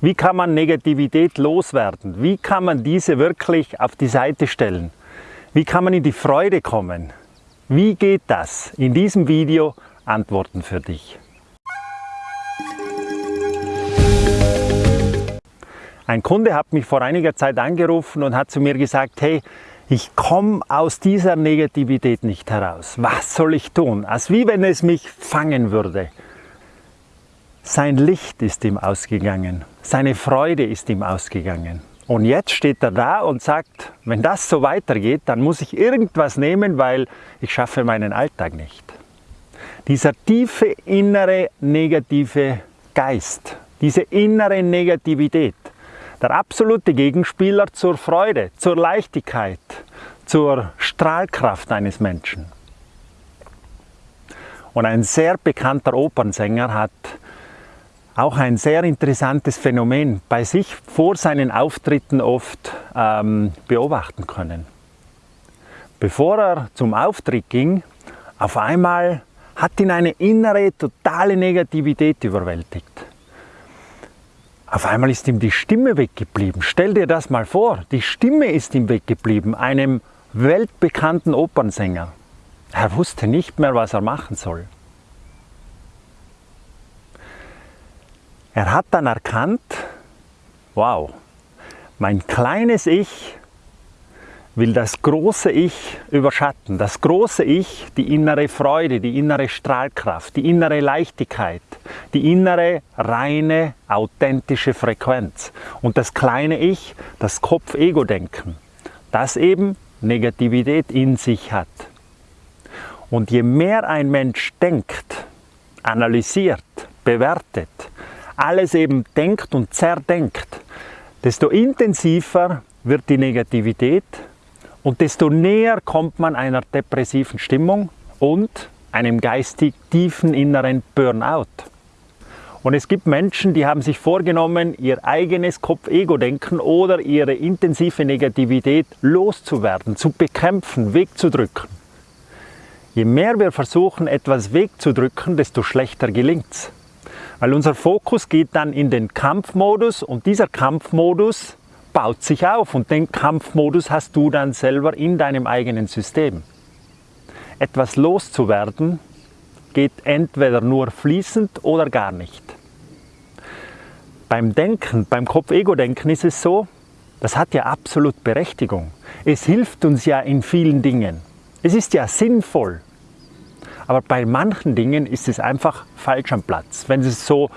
Wie kann man Negativität loswerden? Wie kann man diese wirklich auf die Seite stellen? Wie kann man in die Freude kommen? Wie geht das? In diesem Video Antworten für dich. Ein Kunde hat mich vor einiger Zeit angerufen und hat zu mir gesagt, hey, ich komme aus dieser Negativität nicht heraus. Was soll ich tun? Als wie wenn es mich fangen würde. Sein Licht ist ihm ausgegangen, seine Freude ist ihm ausgegangen. Und jetzt steht er da und sagt, wenn das so weitergeht, dann muss ich irgendwas nehmen, weil ich schaffe meinen Alltag nicht. Dieser tiefe innere negative Geist, diese innere Negativität, der absolute Gegenspieler zur Freude, zur Leichtigkeit, zur Strahlkraft eines Menschen. Und ein sehr bekannter Opernsänger hat auch ein sehr interessantes Phänomen bei sich vor seinen Auftritten oft ähm, beobachten können. Bevor er zum Auftritt ging, auf einmal hat ihn eine innere, totale Negativität überwältigt. Auf einmal ist ihm die Stimme weggeblieben. Stell dir das mal vor, die Stimme ist ihm weggeblieben, einem weltbekannten Opernsänger. Er wusste nicht mehr, was er machen soll. Er hat dann erkannt, wow, mein kleines Ich will das große Ich überschatten. Das große Ich, die innere Freude, die innere Strahlkraft, die innere Leichtigkeit, die innere, reine, authentische Frequenz. Und das kleine Ich, das Kopf-Ego-Denken, das eben Negativität in sich hat. Und je mehr ein Mensch denkt, analysiert, bewertet, alles eben denkt und zerdenkt, desto intensiver wird die Negativität und desto näher kommt man einer depressiven Stimmung und einem geistig tiefen inneren Burnout. Und es gibt Menschen, die haben sich vorgenommen, ihr eigenes Kopf-Ego-Denken oder ihre intensive Negativität loszuwerden, zu bekämpfen, wegzudrücken. Je mehr wir versuchen, etwas wegzudrücken, desto schlechter gelingt es. Weil unser Fokus geht dann in den Kampfmodus und dieser Kampfmodus baut sich auf und den Kampfmodus hast du dann selber in deinem eigenen System. Etwas loszuwerden geht entweder nur fließend oder gar nicht. Beim Denken, beim Kopf-Ego-Denken ist es so, das hat ja absolut Berechtigung. Es hilft uns ja in vielen Dingen. Es ist ja sinnvoll. Aber bei manchen Dingen ist es einfach falsch am Platz, wenn es so,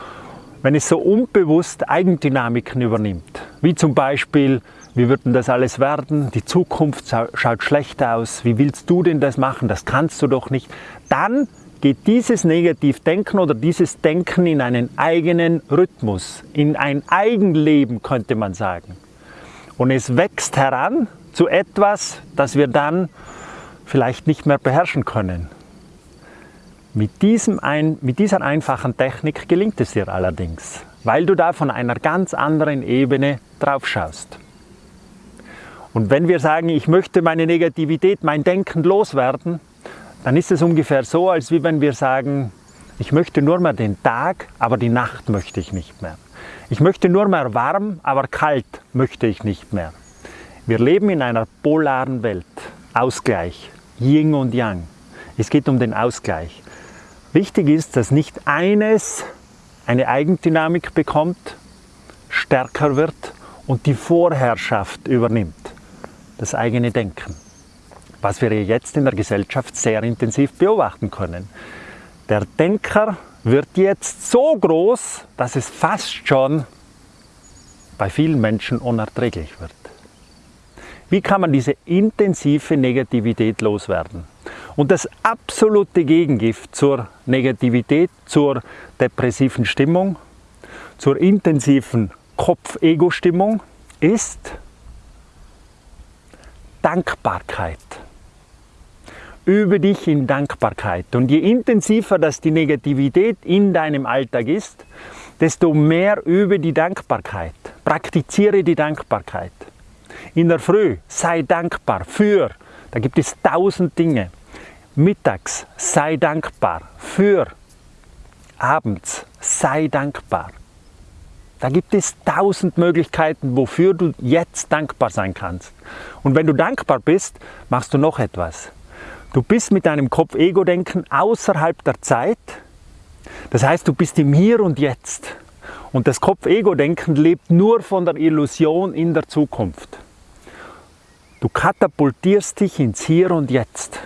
wenn es so unbewusst Eigendynamiken übernimmt. Wie zum Beispiel, wie wird denn das alles werden? Die Zukunft schaut schlecht aus. Wie willst du denn das machen? Das kannst du doch nicht. Dann geht dieses Negativdenken oder dieses Denken in einen eigenen Rhythmus, in ein Eigenleben könnte man sagen. Und es wächst heran zu etwas, das wir dann vielleicht nicht mehr beherrschen können. Mit, diesem ein, mit dieser einfachen Technik gelingt es dir allerdings, weil du da von einer ganz anderen Ebene drauf schaust. Und wenn wir sagen, ich möchte meine Negativität, mein Denken loswerden, dann ist es ungefähr so, als wie wenn wir sagen, ich möchte nur mehr den Tag, aber die Nacht möchte ich nicht mehr. Ich möchte nur mehr warm, aber kalt möchte ich nicht mehr. Wir leben in einer polaren Welt. Ausgleich, Yin und Yang. Es geht um den Ausgleich. Wichtig ist, dass nicht eines eine Eigendynamik bekommt, stärker wird und die Vorherrschaft übernimmt, das eigene Denken. Was wir jetzt in der Gesellschaft sehr intensiv beobachten können. Der Denker wird jetzt so groß, dass es fast schon bei vielen Menschen unerträglich wird. Wie kann man diese intensive Negativität loswerden? Und das absolute Gegengift zur Negativität, zur depressiven Stimmung, zur intensiven Kopf-Ego-Stimmung ist Dankbarkeit. Übe dich in Dankbarkeit. Und je intensiver das die Negativität in deinem Alltag ist, desto mehr übe die Dankbarkeit. Praktiziere die Dankbarkeit. In der Früh sei dankbar für, da gibt es tausend Dinge mittags sei dankbar für, abends sei dankbar. Da gibt es tausend Möglichkeiten, wofür du jetzt dankbar sein kannst. Und wenn du dankbar bist, machst du noch etwas. Du bist mit deinem Kopf-Ego-Denken außerhalb der Zeit. Das heißt, du bist im Hier und Jetzt. Und das Kopf-Ego-Denken lebt nur von der Illusion in der Zukunft. Du katapultierst dich ins Hier und Jetzt.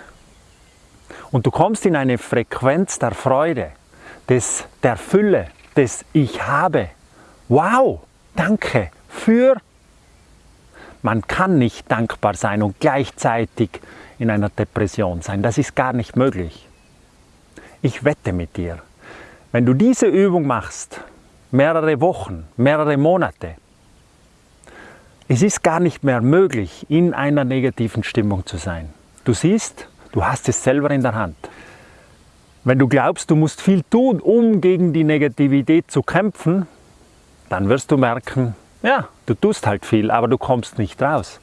Und du kommst in eine Frequenz der Freude, des, der Fülle, des Ich habe. Wow, danke für. Man kann nicht dankbar sein und gleichzeitig in einer Depression sein. Das ist gar nicht möglich. Ich wette mit dir, wenn du diese Übung machst, mehrere Wochen, mehrere Monate, es ist gar nicht mehr möglich, in einer negativen Stimmung zu sein. Du siehst, du hast es selber in der Hand. Wenn du glaubst, du musst viel tun, um gegen die Negativität zu kämpfen, dann wirst du merken, ja, du tust halt viel, aber du kommst nicht raus.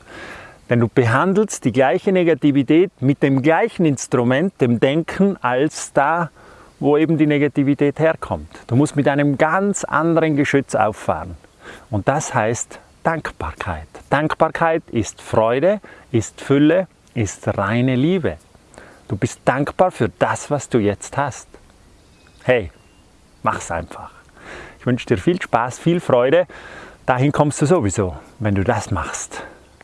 Denn du behandelst die gleiche Negativität mit dem gleichen Instrument, dem Denken, als da, wo eben die Negativität herkommt. Du musst mit einem ganz anderen Geschütz auffahren. Und das heißt Dankbarkeit. Dankbarkeit ist Freude, ist Fülle, ist reine Liebe. Du bist dankbar für das, was du jetzt hast. Hey, mach's einfach. Ich wünsche dir viel Spaß, viel Freude. Dahin kommst du sowieso, wenn du das machst.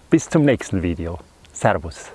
Bis zum nächsten Video. Servus.